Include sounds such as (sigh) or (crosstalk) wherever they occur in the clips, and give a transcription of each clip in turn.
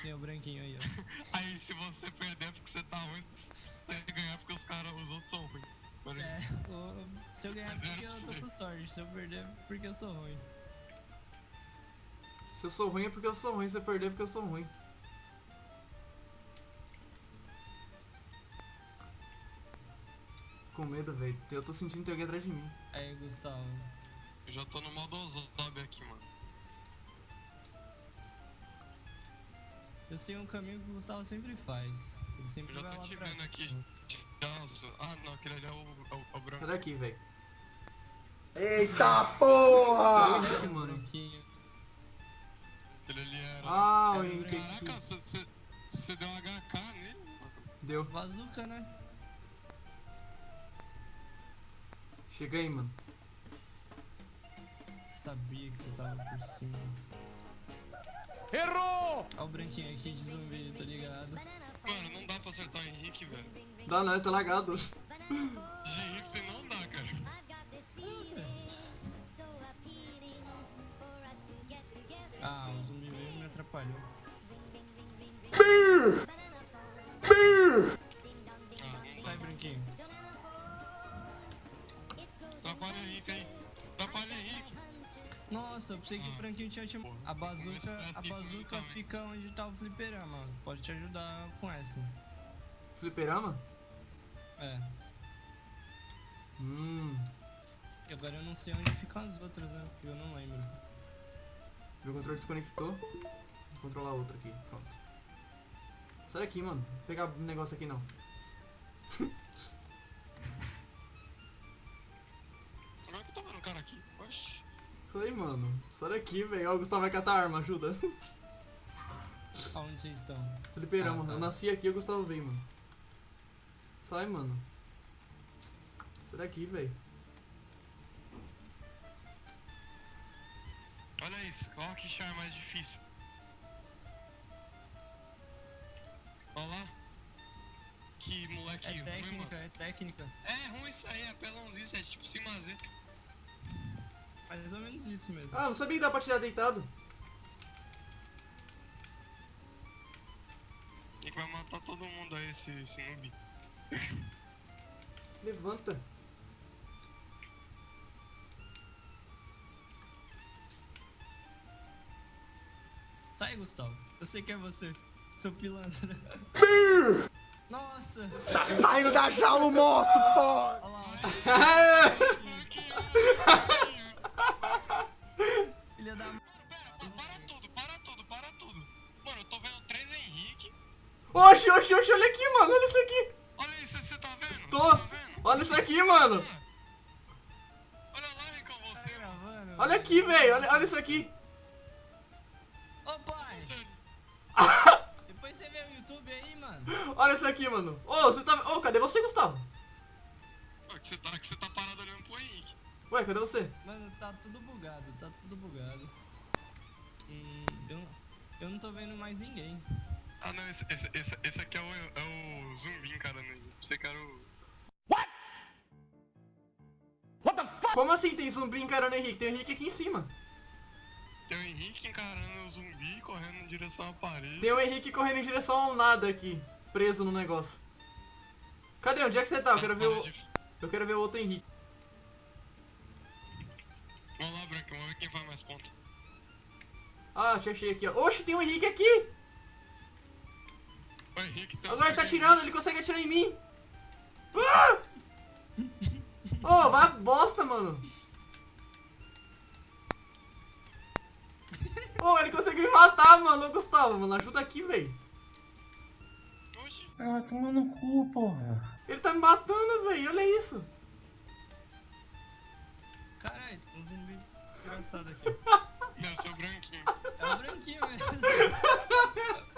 que nem o branquinho aí, ó. (laughs) Aí se você perder é porque você tá ruim, você ganhar é porque os caras, os outros são ruins. É, se eu ganhar porque eu tô com (laughs) sorte, se eu perder é porque eu sou ruim. Se eu sou ruim é porque eu sou ruim, se eu perder é porque eu sou ruim. Com medo, velho. Eu tô sentindo ter alguém atrás de mim. Aí, Gustavo. Eu já tô no modo zombie aqui, mano. Eu sei um caminho que o Gustavo sempre faz. Ele sempre Eu vai lá pra vendo aqui. cima. Nossa. Ah, não, aquele ali é o, é o, é o branco. Sai daqui, velho. Eita porra! Sai daqui, É o mano. branquinho. Aquele ali era... Ah, o Henrique Caraca, aqui. você deu um HK nele, mano. Deu. Bazuca, né? Chega aí, mano. Sabia que você tava por cima. Errou! Olha o branquinho aqui de zumbi, tá ligado? Mano, não dá pra acertar o Henrique, velho. Dá não, ele tá lagado. De Henrique não dá, cara. Ah, o zumbi veio e me atrapalhou. Nossa, eu pensei que o branquinho tinha te... A bazuca, é a bazuca fica onde tá o fliperama. Pode te ajudar com essa. Fliperama? É. Hum. E agora eu não sei onde ficam as outras, né? Porque eu não lembro. Meu controle desconectou. Vou controlar outro aqui. Pronto. Sai daqui, mano. Vou pegar negócio aqui não. Agora que eu tô vendo o cara aqui. Oxi. Sai, mano. Sai daqui, velho. Ó, o Gustavo vai catar a arma, ajuda. (laughs) Aonde vocês estão? Fliperama. Ah, tá. Eu nasci aqui e o Gustavo veio, mano. Sai, mano. Sai daqui, velho. Olha isso. Olha que char mais difícil. Olha lá. Que moleque É ruim, técnica, mano. é técnica. É ruim isso aí, é pelãozinho, isso é tipo cima Z. Mais ou menos isso mesmo. Ah, não sabia que dá pra tirar deitado. E que vai matar todo mundo aí, esse, esse noob. (laughs) Levanta. Sai, Gustavo. Eu sei que é você. Seu pilantra. (laughs) Nossa! Tá saindo da jaula o monstro, porra! Olha lá. Filha (laughs) aqui, mano. Olha lá, Rincão, você. gravando? Olha aqui, velho. Olha, olha isso aqui. Ô, pai! Depois você vê o YouTube aí, mano. Olha isso aqui, mano. Ô, você tá... Ô, cadê você, Gustavo? Pô, que você tá, que você tá parado olhando pro Henrique. Ué, cadê você? Mano, tá tudo bugado, tá tudo bugado. Hum, eu, eu não tô vendo mais ninguém. Ah não, esse, esse, esse, esse aqui é o, é o zumbi encarando ele. Você quer o. Como assim tem zumbi encarando o Henrique? Tem o Henrique aqui em cima. Tem o Henrique encarando o zumbi correndo em direção à parede. Tem o Henrique correndo em direção ao nada aqui. Preso no negócio. Cadê? Onde é que você tá? Eu quero ver o... Eu quero ver o outro Henrique. Vamos lá, Branco, vamos ver quem faz mais ponta. Ah, achei, achei aqui, ó. Oxe, tem o Henrique aqui! O Henrique tem Agora ele tá atirando, ele consegue atirar em mim. Ah! Ô, vai a bosta, mano. Ô, ele conseguiu me matar, mano. Ô, Gustavo, mano, ajuda aqui, velho. Oxi, Ah, toma no cu, porra. Ele tá me matando, velho. Olha isso. Caralho, um zumbi engraçado aqui. (laughs) eu sou branquinho. É o branquinho mesmo. (laughs)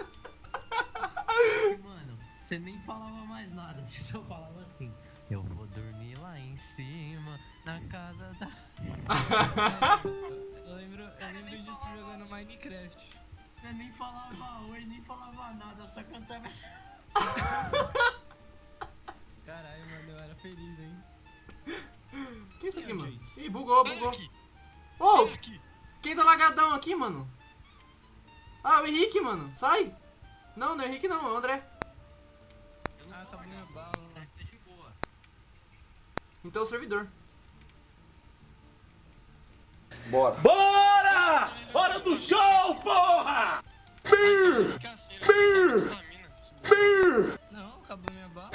Você nem falava mais nada, você só falava assim. Eu vou dormir lá em cima, na casa da. (laughs) Eu lembro, eu lembro disso jogando Minecraft. Você nem falava oi, nem falava nada, só cantava. (laughs) Caralho, mano, eu era feliz, hein? Que isso aqui, Ih, mano? Ih, bugou, bugou. Ô, aqui. quem tá lagadão aqui, mano? Ah, o Henrique, mano. Sai. Não, não é o Henrique não, é o André. Ah, tá minha bala. de boa. Então é o servidor. Bora! Bora! Hora do show, porra! Né? Estamina, esse burro. Não, acabou minha bala.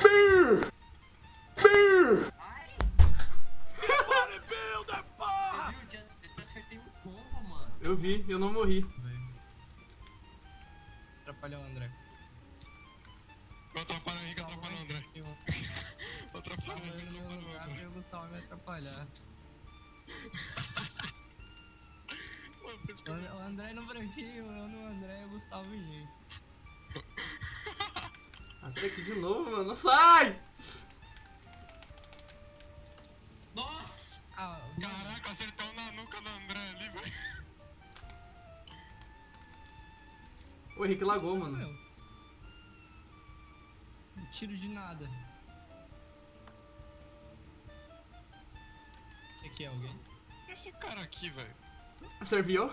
Combo, mano. Eu vi, eu não morri. Gustavo me atrapalhar. O o André no branquinho, eu no André e o Gustavo em mim. Sai daqui de novo, mano. Sai! Nossa! Ah, Caraca, acertou na nuca do André ali, velho. O Henrique lagou, mano. meu. Não tiro de nada. Esse aqui é alguém? Esse cara aqui, velho. Serviu?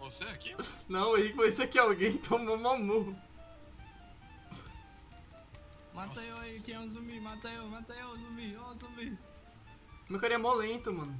Você aqui? Não, esse aqui, alguém tomou uma murro. Mata Nossa. eu aí, quem é um zumbi? Mata eu, mata eu, zumbi, ó, zumbi. Meu cara é mó lento, mano.